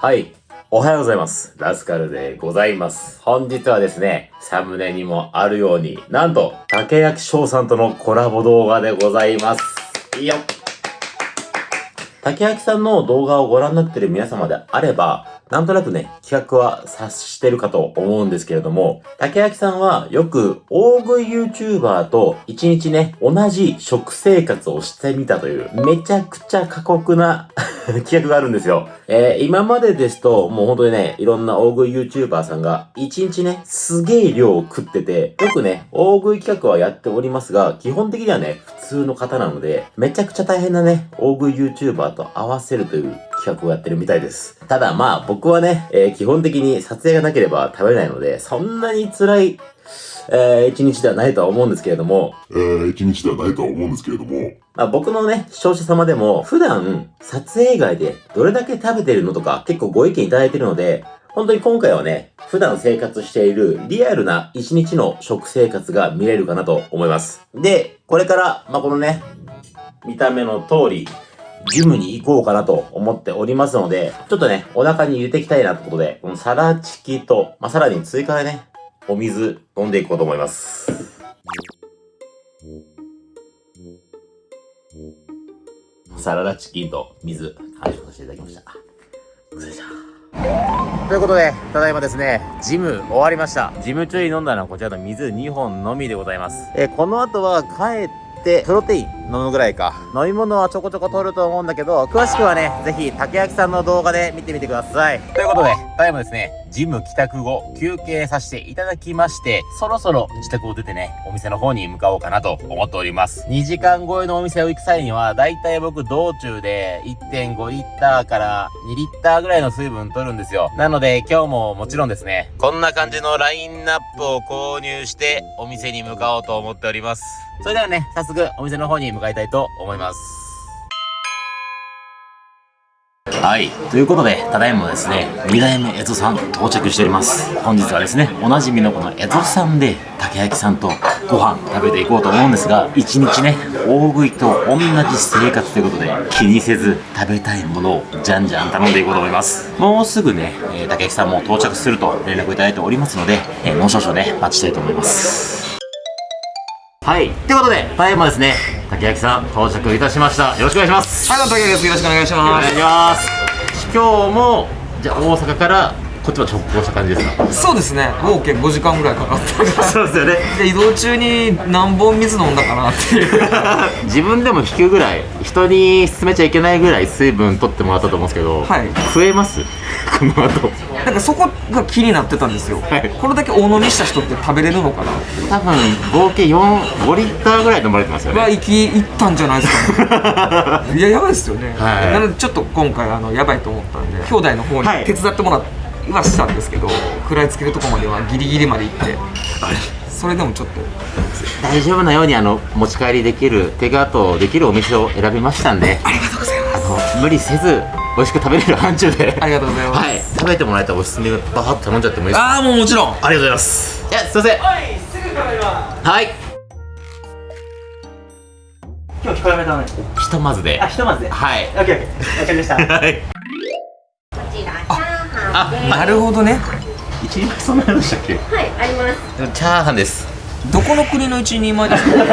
はい。おはようございます。ラスカルでございます。本日はですね、サムネにもあるように、なんと、竹焼翔さんとのコラボ動画でございます。いいよ。竹焼さんの動画をご覧になっている皆様であれば、なんとなくね、企画は察してるかと思うんですけれども、竹焼さんはよく大食い YouTuber と一日ね、同じ食生活をしてみたという、めちゃくちゃ過酷な 企画があるんですよ。えー、今までですと、もう本当にね、いろんな大食い YouTuber さんが、一日ね、すげえ量を食ってて、よくね、大食い企画はやっておりますが、基本的にはね、普通の方なので、めちゃくちゃ大変なね、大食い YouTuber と合わせるという企画をやってるみたいです。ただまあ、僕はね、えー基本的に撮影がなければ食べれないので、そんなに辛い、えー一日ではないとは思うんですけれども、えー、一日ではないとは思うんですけれども、まあ、僕のね、視聴者様でも、普段、撮影以外でどれだけ食べてるのとか、結構ご意見いただいてるので、本当に今回はね、普段生活しているリアルな一日の食生活が見れるかなと思います。で、これから、まあ、このね、見た目の通り、ジムに行こうかなと思っておりますので、ちょっとね、お腹に入れていきたいなってことで、このサラチキと、まあ、さらに追加でね、お水飲んでいこうと思います。サラダチキンと水、完食させていただきました。ということで、ただいまですね、ジム終わりました。ジム中に飲んだのはこちらの水2本のみでございます。えーこの後は帰って、プロテイン飲むぐらいか。飲み物はちょこちょこ取ると思うんだけど、詳しくはね、ぜひ、竹焼さんの動画で見てみてください。ということで、ただいまですね、ジム帰宅後、休憩させていただきまして、そろそろ自宅を出てね、お店の方に向かおうかなと思っております。2時間超えのお店を行く際には、だいたい僕道中で1.5リッターから2リッターぐらいの水分取るんですよ。なので、今日ももちろんですね、こんな感じのラインナップを購入して、お店に向かおうと思っております。それではね、早速お店の方に向かいたいと思います。はい。ということで、ただいまですね、二代目エゾさん到着しております。本日はですね、おなじみのこのエゾさんで、竹焼さんとご飯食べていこうと思うんですが、一日ね、大食いと同じ生活ということで、気にせず食べたいものをじゃんじゃん頼んでいこうと思います。もうすぐね、えー竹焼さんも到着すると連絡いただいておりますので、えもう少々ね、待ちたいと思います。はい。ということで、ただいまですね、竹焼さん到着いたしました。よろしくお願いします。はい、竹です。よろしくお願いしおます。願いします今日もじゃあ大阪からこっちは直行した感じですか？そうですね、合計5時間ぐらいかかった。そうですよね。で、移動中に何本水飲んだかなっていう。自分でも引くぐらい人に勧めちゃいけないぐらい水分取ってもらったと思うんですけど、はい。増えます？この後。なんかそこが気になってたんですよ。はい。これだけ大飲みした人って食べれるのかな多分合計45リッターぐらい飲まれてますよね。は、行き、行ったんじゃないですかね。いや、やばいですよね。はい。なので、ちょっと今回、あの、やばいと思ったんで、兄弟の方はい。に手伝ってもらいはしたんですけど、食らいつけるとこまではギリギリまで行って、それでもちょっと、大丈夫なようにあの持ち帰りできるテイクアウトできるお店を選びましたんでありがとうございます。あの無理せず美味しく食べれる範疇でありがとうございます。はい食べてもらえたらおすすめバーッと頼んじゃってもいいですか？ああ、もうもちろん。ありがとうございますいやすいませんはい、すぐ食べます。はい今日控えめだね。ひとまずであ、ひとまずで。はいオッケーオッケー。わかりました。はいチャーハンでなるほどね。一人前そんなのでしたっけ？はいあります。チャーハンです。どこの国の一人前ですか？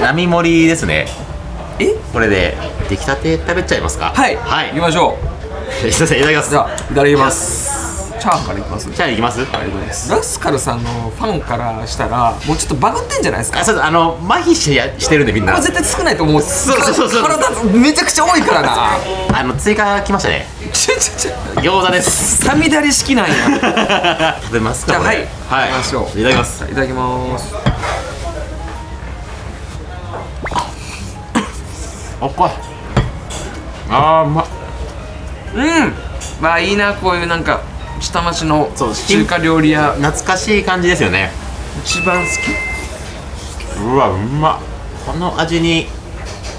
並盛りですね。え？これで出来たて食べちゃいますか？はい、はい。行きましょ すいませんいただきます。うじゃあいただきますチャーハンからいきます？チャーハンいきます？ラスカルさんのファンからしたらもうちょっとバグってんじゃないですか？あそうあの麻痺してやしてるんでみんな。絶対少ないと思うそうそうそうそう。体めちゃくちゃ多いからな。あの追加来ましたね。ちょちょちょ餃子です。さみだれ式なんや。食べますかじゃあはい。はい。行きましょう。いただきます。いただきます。おっこい。あーうまっ。うん。まあいいなこういうなんか下町の中華料理屋。懐かしい感じですよね。一番好うわうまっ。この味に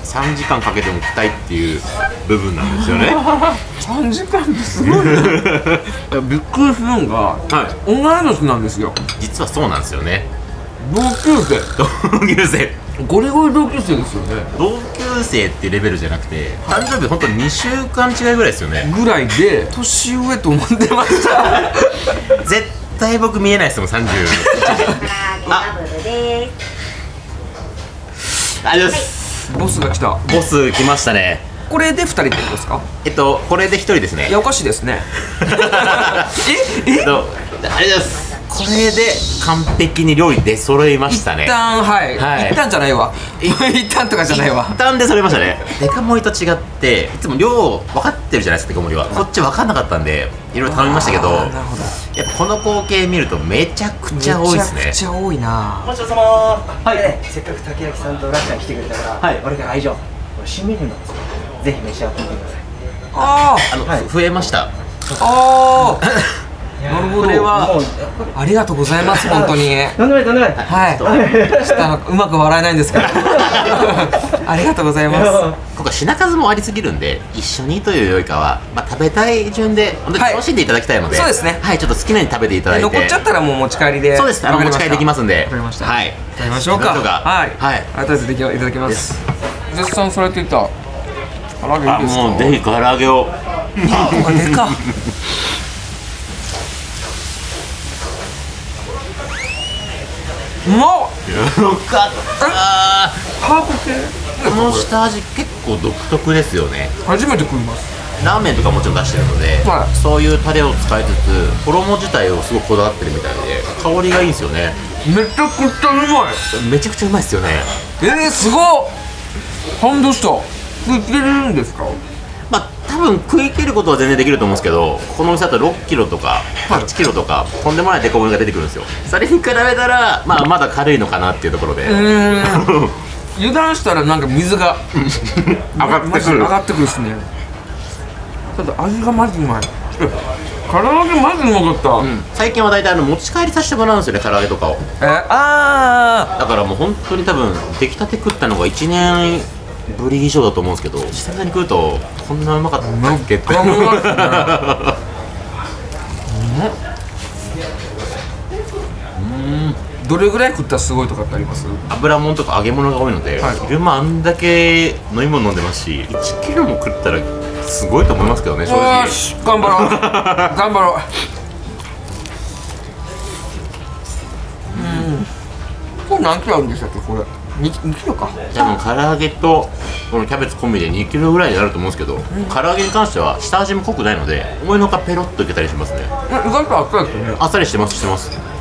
3時間かけても来たいっていう部分なんですよね。き3時間ってすごいね。いやびっくりするのがはい同い年なんですよ。実はそうなんですよね同級生。同級生。ゴリゴリ同級生ですよね。同級生ってレベルじゃなくて誕生日ほんと2週間違いぐらいですよね。ぐらいで年上と思ってました。絶対僕見えないですもん30唐揚げダブルですありがとうございます。ボスが来た。ボス来ましたね。これで2人ってことですか？えっとこれで1人ですね。いやおかしいですね。え？え？えっとありがとうございますこれで完璧に料理出揃いましたね。一旦はい、はい。一旦じゃないわ。一旦とかじゃないわ。一旦で揃いましたね。デカ盛りと違っていつも量分かってるじゃないですかデカ盛りは。こっち分かんなかったんでいろいろ頼みましたけどなるほど。やっぱこの光景見るとめちゃくちゃ多いですね。めちゃくちゃ多いな。ごちそうさま。はい、ね、せっかく竹焼さんとラッちゃん来てくれたから、はい。俺から愛情これ新メニューなんですよ。ぜひ召し上がってみてください。ああの、はい増えました。ーあー なるほど。これはありがとうございます 本当に。とんでもないとんでもないはいちょっとあのうまく笑えないんですけど。ありがとうございます。今回品数もありすぎるんで一緒にというよりかは、まあ、食べたい順で本当にはい。楽しんでいただきたいので、そうですね。はいちょっと好きなように食べていただいて。残っちゃったらもう持ち帰りで。そうです。あの持ち帰りできますんで。わかりました。はい。食べましょうか。はい。はい。ありがとうございます。いただきます。絶賛されていた唐揚げいあいですか？もうぜひ唐揚げを。あこれでかまっ。よかった。ハーブ系。この下味結構独特ですよね。初めて食います。ラーメンとかもちろん出してるので、はい。そういうタレを使いつつ衣自体をすごくこだわってるみたいで香りがいいんですよね。めちゃくちゃうまい。めちゃくちゃうまいですよね。えー、すごっ。感動した食ってるんですか？まあ多分食い切ることは全然できると思うんですけどこのお店だと6キロとか8キロとかとんでもないデコ盛りが出てくるんですよ。それに比べたらまあまだ軽いのかなっていうところで、油断したらなんか水が 上がってくる。上がってくるっすね。ただ味がマジうまい。え唐揚げマジうまかった、うん。最近は大体あの持ち帰りさせてもらうんですよね唐揚げとかを。えあだからもう本当に多分出来たて食ったのが1年ぶり以上だと思うんですけど久々に食うとこんなうまかったっけって。ーうまいっすねどれぐらい食ったらすごいとかってあります？油もんとか揚げ物が多いので、はい。昼間あんだけ飲み物飲んでますし1キロも食ったらすごいと思いますけどね正よ直。ーし頑張ろう。頑張ろう。うん。これ何キロあるんでしたっけこれ 2, 2キロか。多分唐揚げとこのキャベツ込みで2キロぐらいになると思うんですけど、唐揚げに関しては下味も濃くないので思いのほかペロッといけたりしますね。え意外とあっさりですよね。あっさりしてますしてます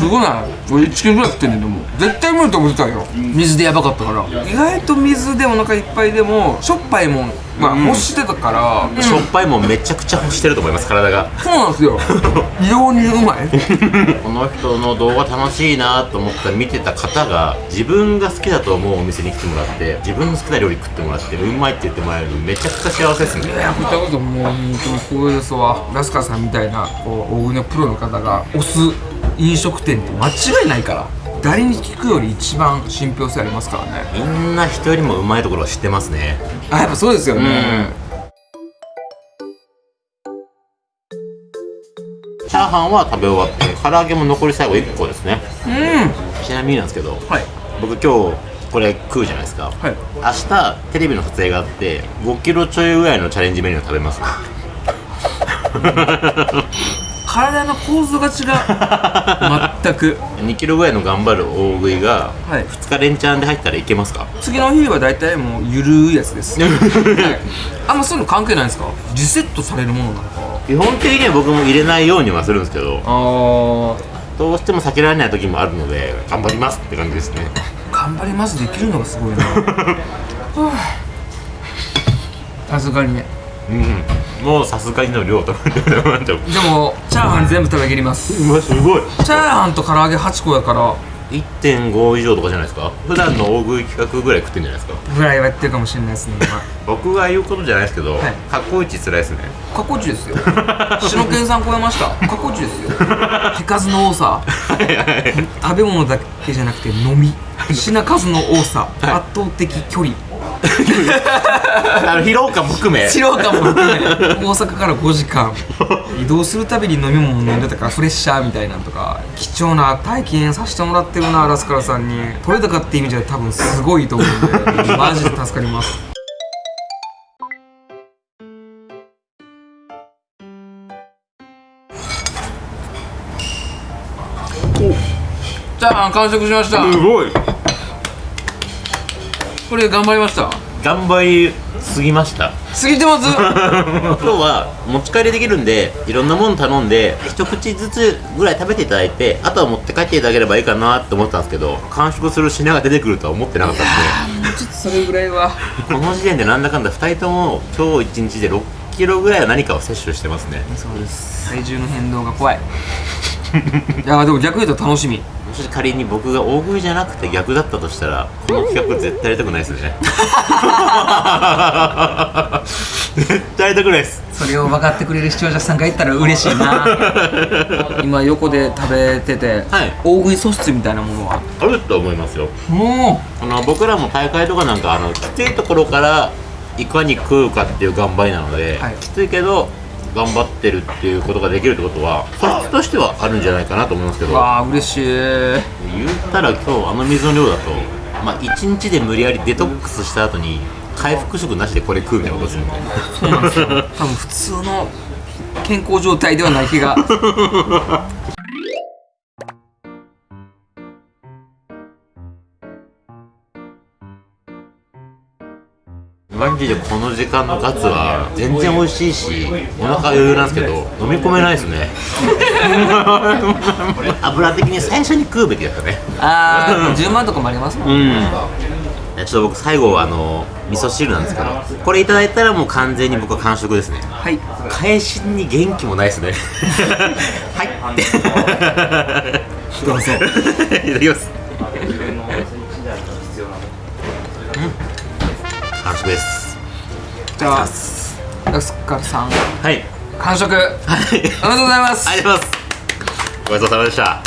すごな。い俺1キロぐらい食ってんねんでも。絶対無理と思ってたよ。水でやばかったから。意外と水でお腹いっぱいでもしょっぱいもん。まあ欲してたから、しょっぱいもんめちゃくちゃ欲してると思います体が。そうなんですよ。異様にうまい。この人の動画楽しいなと思って見てた方が自分が好きだと思うお店に来てもらって自分の好きな料理食ってもらってうまいって言ってもらえるのめちゃくちゃ幸せですね。いや見たこともう本当に光栄ですわ。ラスカさんみたいなこう大食いのプロの方が推す飲食店って間違いないから誰に聞くより一番信憑性ありますからね。みんな人よりもうまいところは知ってますね。あやっぱそうですようん。ね、チャーハンは食べ終わって唐揚げも残り最後1個ですね。うん。ちなみになんですけどはい。僕今日これ食うじゃないですか。はい。明日テレビの撮影があって5キロちょいぐらいのチャレンジメニューを食べますね 体の構造が違う。全く。2キロぐらいの頑張る大食いがはい。2日連チャンで入ったらいけますか？次の日は大体もうゆるいやつです、はい、あんまそういうの関係ないんですか？リセットされるものなのか。基本的には僕も入れないようにはするんですけどあどうしても避けられない時もあるので頑張りますって感じですね。頑張りますできるのがすごいな。はあ。さすがにねうん。もうさすがにの量とかって思っちゃう。でもチャーハン全部食べきります。うわすごい。チャーハンと唐揚げ8個やから。1.5以上とかじゃないですか？普段の大食い企画ぐらい食ってんじゃないですか？ぐらいはやってるかもしれないですね今。僕が言うことじゃないですけど、はい。過去一辛いですね。過去地ですよ。篠健さん超えました？過去地ですよ。手数の多さ。食べ物だけじゃなくて飲み。品数の多さ、圧倒的距離あの疲労感も含め。素人も含め大阪から5時間。移動するたびに飲み物飲んでたからフレッシャーみたいなんとか貴重な体験させてもらってるなラスカルさんに。取れたかって意味じゃ多分すごいと思うんでマジで助かります。じゃあ完食しました。ごいこれ頑張りました？頑張りすぎました。過ぎてます？今日は持ち帰りできるんでいろんなもの頼んで一口ずつぐらい食べていただいてあとは持って帰っていただければいいかなって思ってたんですけど完食する品が出てくるとは思ってなかったんで。もうちょっとそれぐらいは。この時点でなんだかんだ2人とも今日1日で6キロぐらいは何かを摂取してますね。そうです。体重の変動が怖い。いやでも逆に言うと楽しみもし仮に僕が大食いじゃなくて逆だったとしたらこの企画絶対やりたくないですね。絶対やりたくないです。それを分かってくれる視聴者さんがいたら嬉しいな。今横で食べてて、はい。大食い素質みたいなものは？あると思いますよ。もあの僕らも大会とかなんかあのきついところからいかに食うかっていう頑張りなので、はい。きついけど頑張ってるっていうことができるってことは素質としてはあるんじゃないかなと思いますけど。うわあ嬉しい。言ったら今日あの水の量だとまあ1日で無理やりデトックスした後に回復食なしでこれ食うみたいなことですもんねそうなんですよ。多分普通の健康状態ではない気が マジでこの時間のガツは全然美味しいしお腹余裕なんですけど飲み込めないですね。油的に最初に食うべきだったね。ああ10万とかもありますもんうん。ちょっと僕最後はあの味噌汁なんですけどこれいただいたらもう完全に僕は完食ですね。はい。返しに元気もないですね。はい。どうぞいただきます完食です。じゃあラスカルさん。はい。完食。はい。おめでとうございます。ありがとうございます。ごちそうさまでした。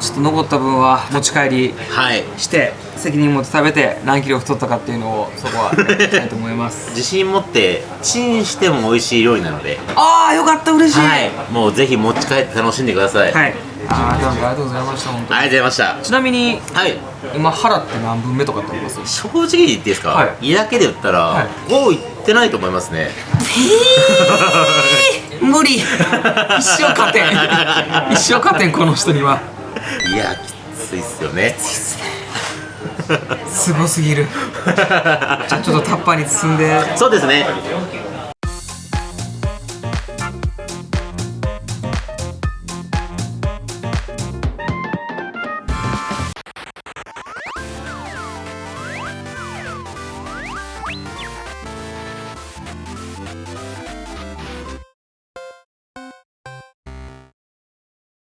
ちょっと残った分は持ち帰りはい。して責任持って食べて何キロ太ったかっていうのをそこはやりたいと思います。自信持ってチンしても美味しい料理なので。ああよかった。嬉しい。はい。もうぜひ持ち帰って楽しんでください、はいありがとうございました本当ありがとうございまちなみにしたはい。今腹って何分目とかってあります正直に言っていいですか、はい。胃だけで言ったら、はい。5いってないと思いますね。無理。一生勝てん。一生勝てんこの人には。いやきついっすよね。すごすぎる。じゃあちょっとタッパーに包んで。そうですね